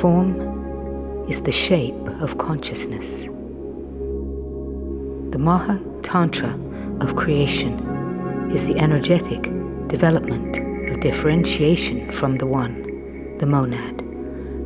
Form is the shape of consciousness. The Maha Tantra of creation is the energetic development of differentiation from the One, the monad,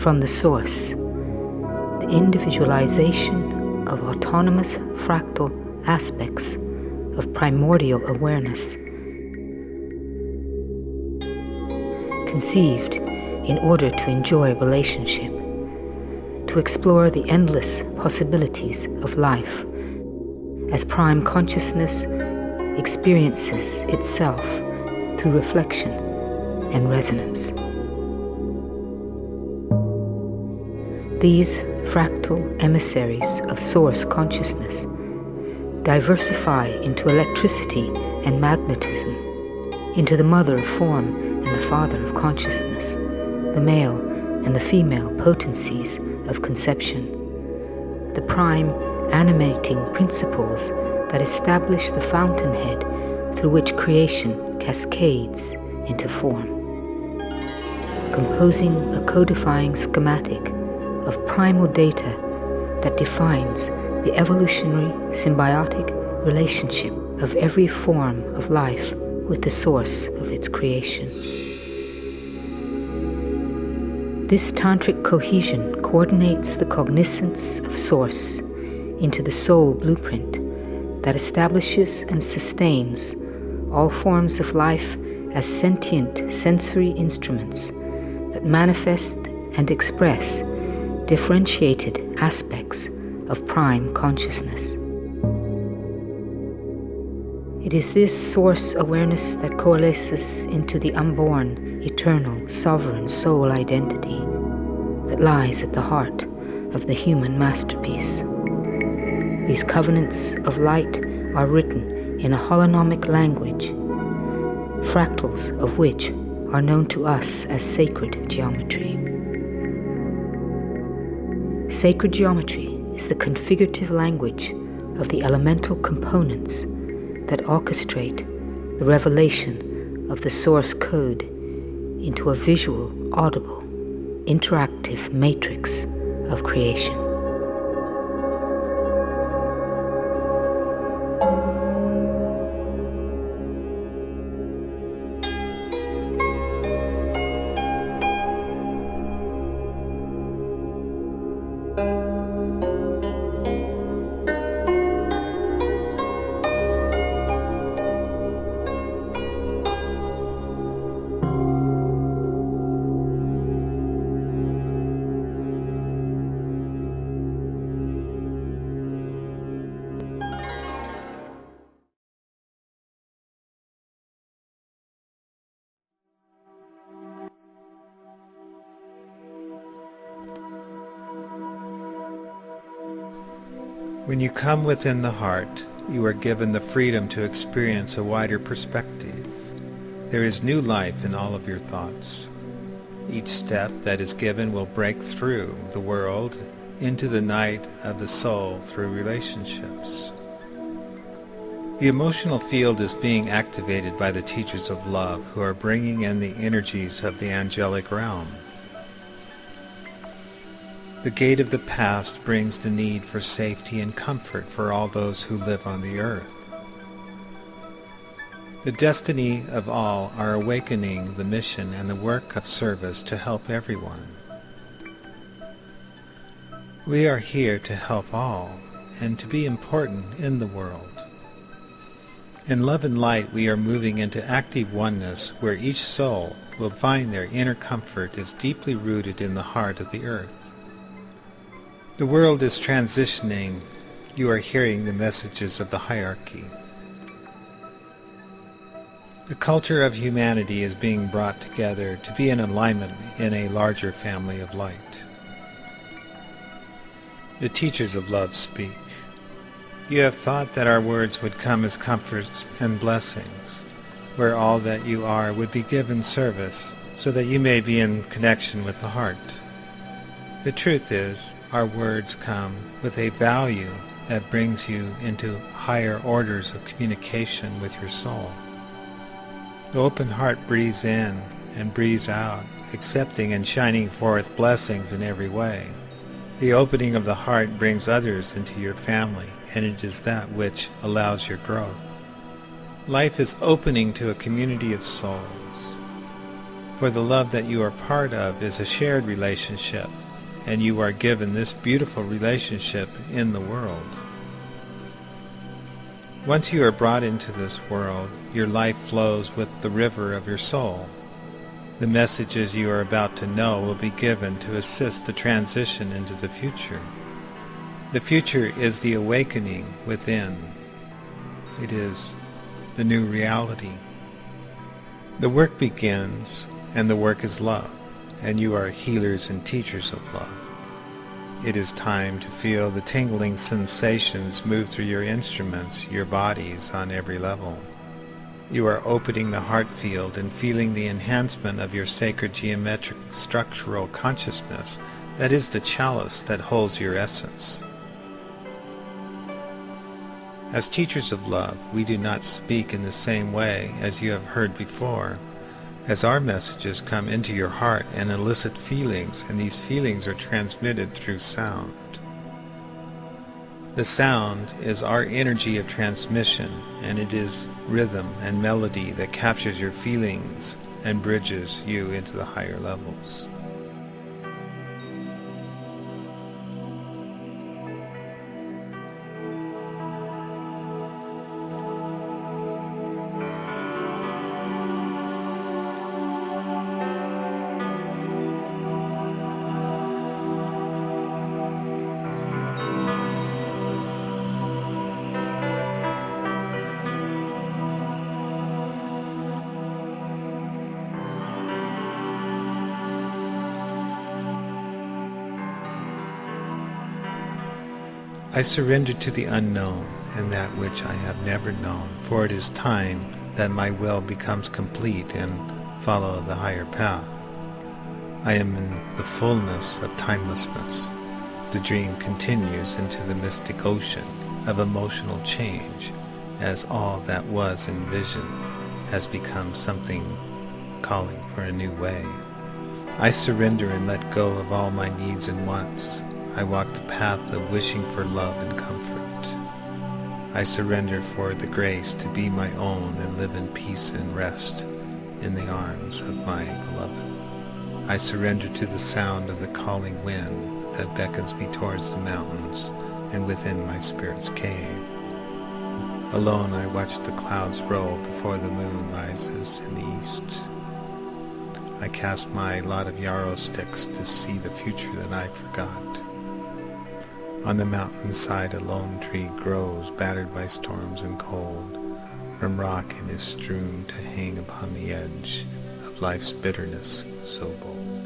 from the Source, the individualization of autonomous fractal aspects of primordial awareness, conceived in order to enjoy relationship, to explore the endless possibilities of life as prime consciousness experiences itself through reflection and resonance. These fractal emissaries of source consciousness diversify into electricity and magnetism, into the mother of form and the father of consciousness, the male and the female potencies of conception, the prime animating principles that establish the fountainhead through which creation cascades into form. Composing a codifying schematic of primal data that defines the evolutionary symbiotic relationship of every form of life with the source of its creation. This tantric cohesion coordinates the cognizance of source into the soul blueprint that establishes and sustains all forms of life as sentient sensory instruments that manifest and express differentiated aspects of prime consciousness. It is this source awareness that coalesces into the unborn, eternal, sovereign soul identity that lies at the heart of the human masterpiece. These covenants of light are written in a holonomic language, fractals of which are known to us as sacred geometry. Sacred geometry is the configurative language of the elemental components that orchestrate the revelation of the source code into a visual, audible, interactive matrix of creation. When you come within the heart, you are given the freedom to experience a wider perspective. There is new life in all of your thoughts. Each step that is given will break through the world into the night of the soul through relationships. The emotional field is being activated by the teachers of love who are bringing in the energies of the angelic realm. The gate of the past brings the need for safety and comfort for all those who live on the earth. The destiny of all are awakening the mission and the work of service to help everyone. We are here to help all and to be important in the world. In love and light we are moving into active oneness where each soul will find their inner comfort is deeply rooted in the heart of the earth. The world is transitioning. You are hearing the messages of the hierarchy. The culture of humanity is being brought together to be in alignment in a larger family of light. The teachers of love speak. You have thought that our words would come as comforts and blessings, where all that you are would be given service, so that you may be in connection with the heart. The truth is, our words come with a value that brings you into higher orders of communication with your soul. The open heart breathes in and breathes out accepting and shining forth blessings in every way. The opening of the heart brings others into your family, and it is that which allows your growth. Life is opening to a community of souls. For the love that you are part of is a shared relationship, and you are given this beautiful relationship in the world. Once you are brought into this world, your life flows with the river of your soul. The messages you are about to know will be given to assist the transition into the future. The future is the awakening within. It is the new reality. The work begins, and the work is love, and you are healers and teachers of love. It is time to feel the tingling sensations move through your instruments, your bodies on every level. You are opening the heart field and feeling the enhancement of your sacred geometric structural consciousness that is the chalice that holds your essence. As teachers of love, we do not speak in the same way as you have heard before, as our messages come into your heart and elicit feelings, and these feelings are transmitted through sound. The sound is our energy of transmission, and it is rhythm and melody that captures your feelings and bridges you into the higher levels. I surrender to the unknown and that which I have never known, for it is time that my will becomes complete and follow the higher path. I am in the fullness of timelessness. The dream continues into the mystic ocean of emotional change as all that was envisioned has become something calling for a new way. I surrender and let go of all my needs and wants I walk the path of wishing for love and comfort. I surrender for the grace to be my own and live in peace and rest in the arms of my beloved. I surrender to the sound of the calling wind that beckons me towards the mountains and within my spirit's cave. Alone I watch the clouds roll before the moon rises in the east. I cast my lot of yarrow sticks to see the future that I forgot. On the mountainside a lone tree grows, battered by storms and cold. From rock it is strewn to hang upon the edge of life's bitterness so bold.